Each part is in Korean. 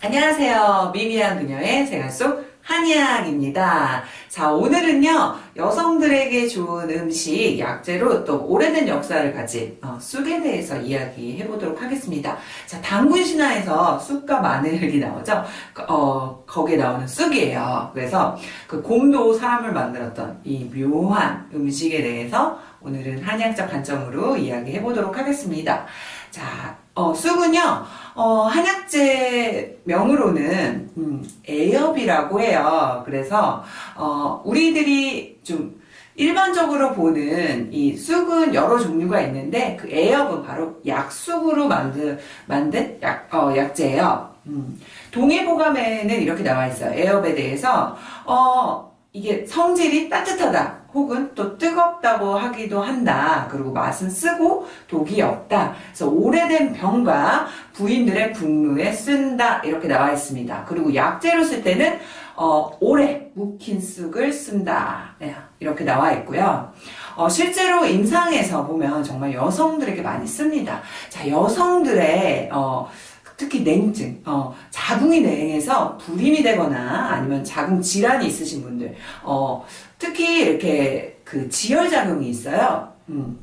안녕하세요. 미미한 그녀의 생활 속 한의학입니다. 자, 오늘은요, 여성들에게 좋은 음식, 약재로 또 오래된 역사를 가진 어, 쑥에 대해서 이야기해 보도록 하겠습니다. 자, 당군 신화에서 쑥과 마늘이 나오죠? 어, 거기에 나오는 쑥이에요. 그래서 그 곰도 사람을 만들었던 이 묘한 음식에 대해서 오늘은 한의학적 관점으로 이야기해 보도록 하겠습니다. 자, 어, 쑥은요, 어, 한약재 명으로는, 음, 애엽이라고 해요. 그래서, 어, 우리들이 좀 일반적으로 보는 이 쑥은 여러 종류가 있는데, 그 애엽은 바로 약쑥으로 만든, 만든 약, 어, 약재예요. 음, 동해보감에는 이렇게 나와 있어요. 애엽에 대해서, 어, 이게 성질이 따뜻하다. 혹은 또 뜨겁다고 하기도 한다. 그리고 맛은 쓰고 독이 없다. 그래서 오래된 병과 부인들의 분노에 쓴다. 이렇게 나와 있습니다. 그리고 약재로 쓸 때는 어, 오래 묵힌 쑥을 쓴다. 네, 이렇게 나와 있고요. 어, 실제로 임상에서 보면 정말 여성들에게 많이 씁니다. 자, 여성들의 어, 특히 냉증, 어, 자궁이 냉해서 불임이 되거나 아니면 자궁 질환이 있으신 분들, 어, 특히 이렇게 그 지혈작용이 있어요. 음.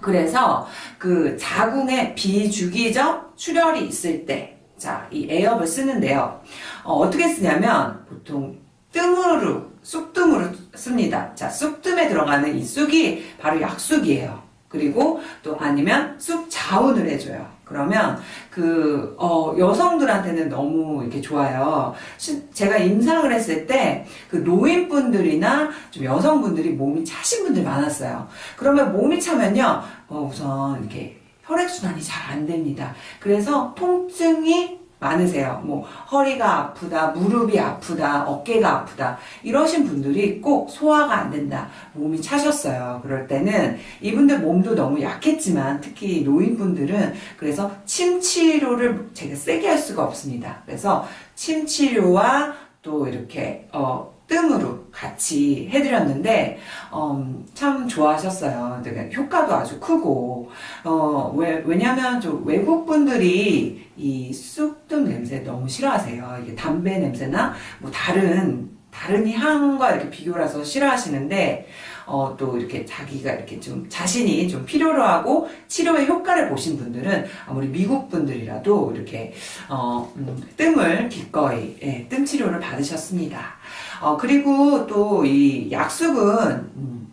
그래서 그 자궁에 비주기적 출혈이 있을 때, 자, 이 애엽을 쓰는데요. 어, 떻게 쓰냐면 보통 뜸으로, 쑥뜸으로 씁니다. 자, 쑥뜸에 들어가는 이 쑥이 바로 약쑥이에요. 그리고 또 아니면 쑥 자운을 해줘요. 그러면 그 어, 여성들한테는 너무 이렇게 좋아요. 시, 제가 임상을 했을 때 그 노인분들이나 좀 여성분들이 몸이 차신 분들 많았어요. 그러면 몸이 차면요, 어, 우선 이렇게 혈액순환이 잘 안 됩니다. 그래서 통증이 많으세요. 뭐 허리가 아프다, 무릎이 아프다, 어깨가 아프다 이러신 분들이 꼭 소화가 안 된다, 몸이 차셨어요. 그럴 때는 이분들 몸도 너무 약했지만 특히 노인분들은 그래서 침 치료를 제가 세게 할 수가 없습니다. 그래서 침 치료와 또 이렇게 어 뜸으로 같이 해드렸는데 음, 참 좋아하셨어요. 되게 효과도 아주 크고 어, 왜, 왜냐면 좀 외국 분들이 이 쑥뜸 냄새 너무 싫어하세요. 이게 담배 냄새나 뭐 다른 다른 향과 이렇게 비교라서 싫어하시는데 어, 또 이렇게 자기가 이렇게 좀 자신이 좀 필요로 하고 치료의 효과를 보신 분들은 아무리 미국 분들이라도 이렇게 어, 음, 뜸을 기꺼이 예, 뜸 치료를 받으셨습니다. 어, 그리고 또 이 약숙은 음,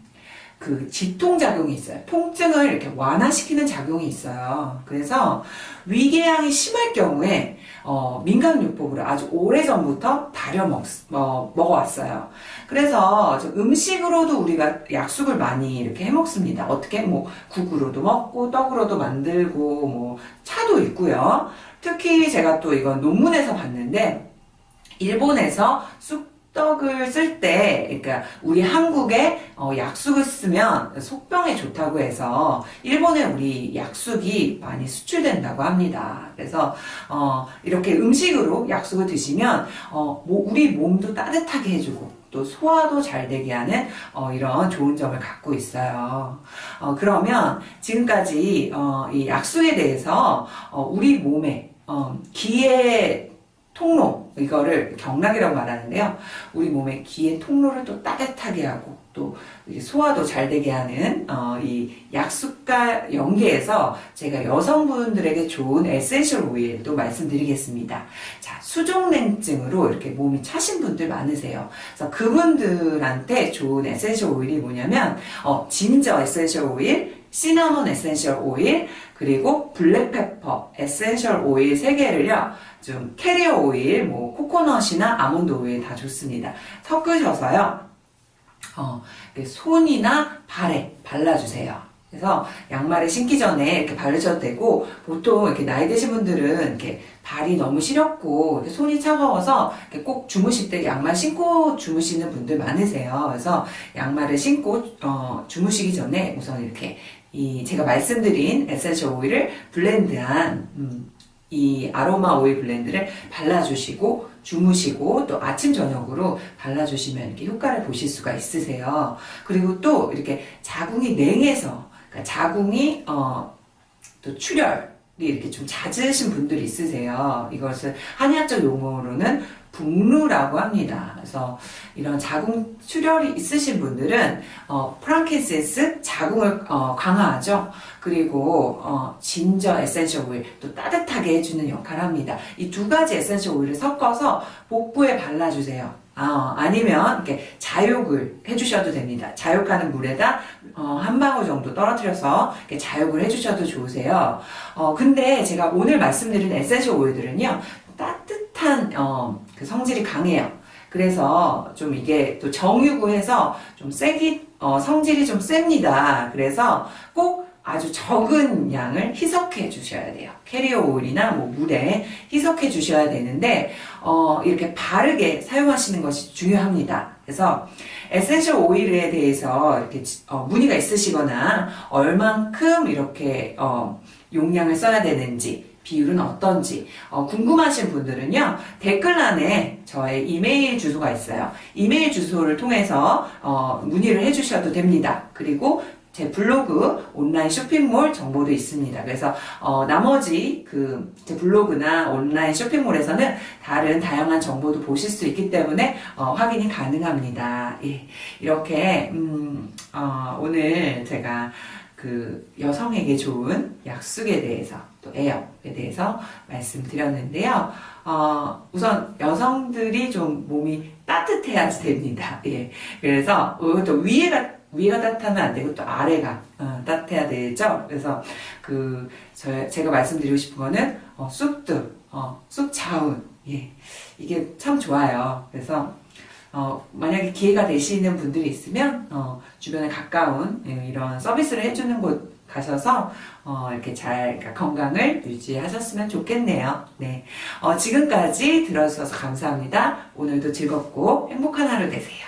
그 지통작용이 있어요. 통증을 이렇게 완화시키는 작용이 있어요. 그래서 위궤양이 심할 경우에 어, 민간요법으로 아주 오래전부터 다려 먹, 어, 먹어왔어요. 그래서 음식으로도 우리가 약숙을 많이 이렇게 해 먹습니다. 어떻게 뭐 국으로도 먹고 떡으로도 만들고 뭐 차도 있고요. 특히 제가 또 이건 논문에서 봤는데 일본에서 쑥 떡을 쓸 때, 그러니까 우리 한국에 어, 약숙을 쓰면 속병에 좋다고 해서 일본에 우리 약숙이 많이 수출된다고 합니다. 그래서 어, 이렇게 음식으로 약숙을 드시면 어, 뭐 우리 몸도 따뜻하게 해주고 또 소화도 잘 되게 하는 어, 이런 좋은 점을 갖고 있어요. 어, 그러면 지금까지 어, 이 약숙에 대해서 어, 우리 몸에 어, 기의 통로 이거를 경락이라고 말하는데요. 우리 몸의 기의 통로를 또 따뜻하게 하고 또 소화도 잘 되게 하는 어, 이 약수과 연계해서 제가 여성분들에게 좋은 essential 오일도 말씀드리겠습니다. 자, 수족냉증으로 이렇게 몸이 차신 분들 많으세요. 그래서 그분들한테 좋은 essential 오일이 뭐냐면 어, ginger essential 오일, 시나몬 essential 오일, 그리고 black pepper essential 오일 3개를요. 좀 캐리어 오일, 뭐 코코넛이나 아몬드 오일 다 좋습니다. 섞으셔서요. 어, 손이나 발에 발라주세요. 그래서 양말을 신기 전에 이렇게 바르셔도 되고 보통 이렇게 나이 드신 분들은 이렇게 발이 너무 시렵고 손이 차가워서 꼭 주무실 때 양말 신고 주무시는 분들 많으세요. 그래서 양말을 신고 어, 주무시기 전에 우선 이렇게 이 제가 말씀드린 essential 오일을 blend한 음, 이 아로마 오일 blend를 발라주시고 주무시고 또 아침 저녁으로 발라주시면 이렇게 효과를 보실 수가 있으세요. 그리고 또 이렇게 자궁이 냉해서 그러니까 자궁이 어, 또 출혈 이렇게 좀 잦으신 분들이 있으세요. 이것을 한의학적 용어로는 붕루라고 합니다. 그래서 이런 자궁 출혈이 있으신 분들은 어, frankincense 자궁을 어, 강화하죠. 그리고 어, ginger essential 오일 또 따뜻하게 해주는 역할을 합니다. 이 두 가지 essential 오일을 섞어서 복부에 발라주세요. 아, 아니면 이렇게 좌욕을 해주셔도 됩니다. 좌욕하는 물에다 어, 한 방울 정도 떨어뜨려서 좌욕을 해주셔도 좋으세요. 어, 근데 제가 오늘 말씀드린 essential 오일들은요 따뜻한 어, 그 성질이 강해요. 그래서 좀 이게 또 정유구해서 좀 세기 어, 성질이 좀 셉니다. 그래서 꼭 아주 적은 양을 희석해 주셔야 돼요. 캐리어 오일이나 뭐 물에 희석해 주셔야 되는데 어, 이렇게 바르게 사용하시는 것이 중요합니다. 그래서 essential 오일에 대해서 이렇게 어, 문의가 있으시거나 얼만큼 이렇게 어, 용량을 써야 되는지 비율은 어떤지 어, 궁금하신 분들은요 댓글란에 저의 이메일 주소가 있어요 이메일 주소를 통해서 어, 문의를 해주셔도 됩니다 그리고 제 블로그 온라인 쇼핑몰 정보도 있습니다. 그래서 어, 나머지 그 제 블로그나 온라인 쇼핑몰에서는 다른 다양한 정보도 보실 수 있기 때문에 어, 확인이 가능합니다. 예, 이렇게 음, 어, 오늘 제가 그 여성에게 좋은 약숙에 대해서 또 애역에 대해서 말씀드렸는데요. 어, 우선 여성들이 좀 몸이 따뜻해야지 됩니다. 예. 그래서 어, 또 위에가 위가 따뜻하면 안 되고 또 아래가 어, 따뜻해야 되죠. 그래서 그 저, 제가 말씀드리고 싶은 거는 어, 쑥들, 어, 쑥 자운, 예, 이게 참 좋아요. 그래서 어, 만약에 기회가 되시는 분들이 있으면 어, 주변에 가까운 예, 이런 서비스를 해주는 곳 가셔서 어, 이렇게 잘 그러니까 건강을 유지하셨으면 좋겠네요. 네, 어, 지금까지 들어주셔서 감사합니다. 오늘도 즐겁고 행복한 하루 되세요.